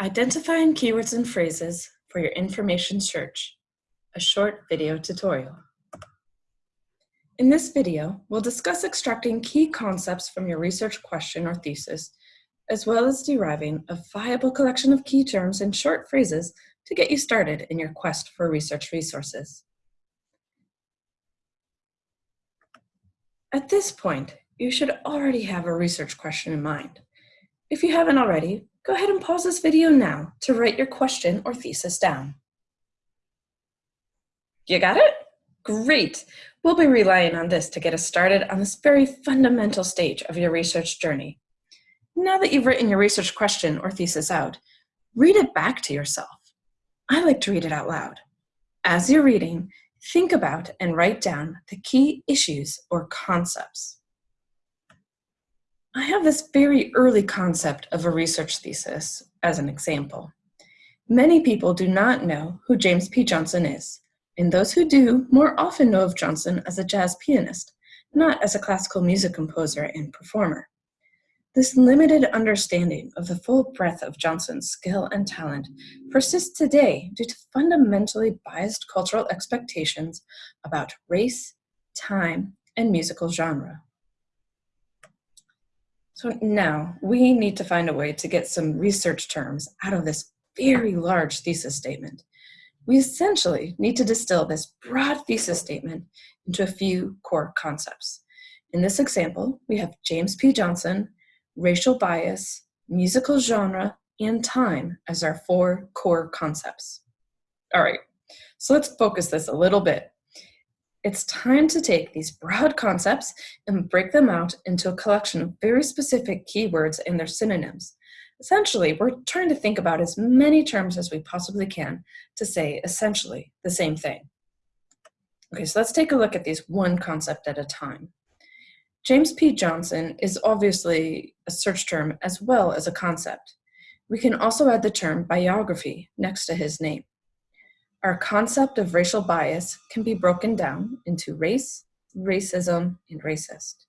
Identifying keywords and phrases for your information search, a short video tutorial. In this video, we'll discuss extracting key concepts from your research question or thesis, as well as deriving a viable collection of key terms and short phrases to get you started in your quest for research resources. At this point, you should already have a research question in mind. If you haven't already, go ahead and pause this video now to write your question or thesis down. You got it? Great. We'll be relying on this to get us started on this very fundamental stage of your research journey. Now that you've written your research question or thesis out, read it back to yourself. I like to read it out loud. As you're reading, think about and write down the key issues or concepts. I have this very early concept of a research thesis as an example. Many people do not know who James P. Johnson is, and those who do more often know of Johnson as a jazz pianist, not as a classical music composer and performer. This limited understanding of the full breadth of Johnson's skill and talent persists today due to fundamentally biased cultural expectations about race, time, and musical genre. So now we need to find a way to get some research terms out of this very large thesis statement. We essentially need to distill this broad thesis statement into a few core concepts. In this example, we have James P. Johnson, racial bias, musical genre, and time as our four core concepts. All right, so let's focus this a little bit. It's time to take these broad concepts and break them out into a collection of very specific keywords and their synonyms. Essentially, we're trying to think about as many terms as we possibly can to say essentially the same thing. Okay, so let's take a look at these one concept at a time. James P. Johnson is obviously a search term as well as a concept. We can also add the term biography next to his name. Our concept of racial bias can be broken down into race, racism, and racist.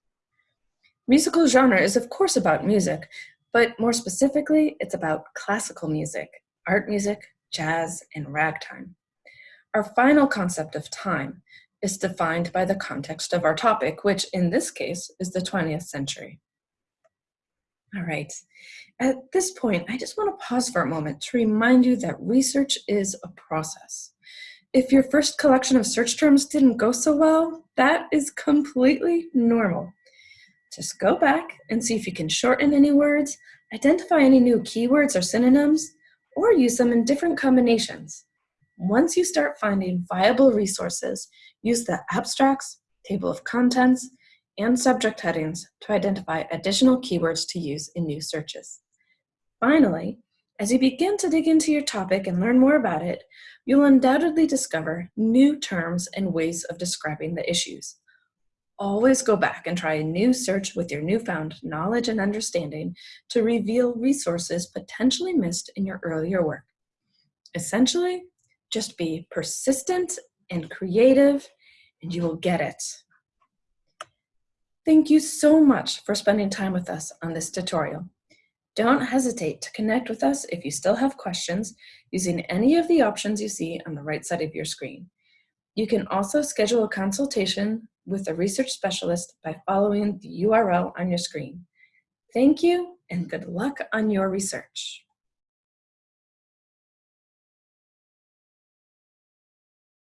Musical genre is of course about music, but more specifically, it's about classical music, art music, jazz, and ragtime. Our final concept of time is defined by the context of our topic, which in this case is the 20th century. All right, at this point, I just want to pause for a moment to remind you that research is a process. If your first collection of search terms didn't go so well, that is completely normal. Just go back and see if you can shorten any words, identify any new keywords or synonyms, or use them in different combinations. Once you start finding viable resources, use the abstracts, table of contents, and subject headings to identify additional keywords to use in new searches. Finally, as you begin to dig into your topic and learn more about it, you'll undoubtedly discover new terms and ways of describing the issues. Always go back and try a new search with your newfound knowledge and understanding to reveal resources potentially missed in your earlier work. Essentially, just be persistent and creative, and you will get it. Thank you so much for spending time with us on this tutorial. Don't hesitate to connect with us if you still have questions using any of the options you see on the right side of your screen. You can also schedule a consultation with a research specialist by following the URL on your screen. Thank you and good luck on your research.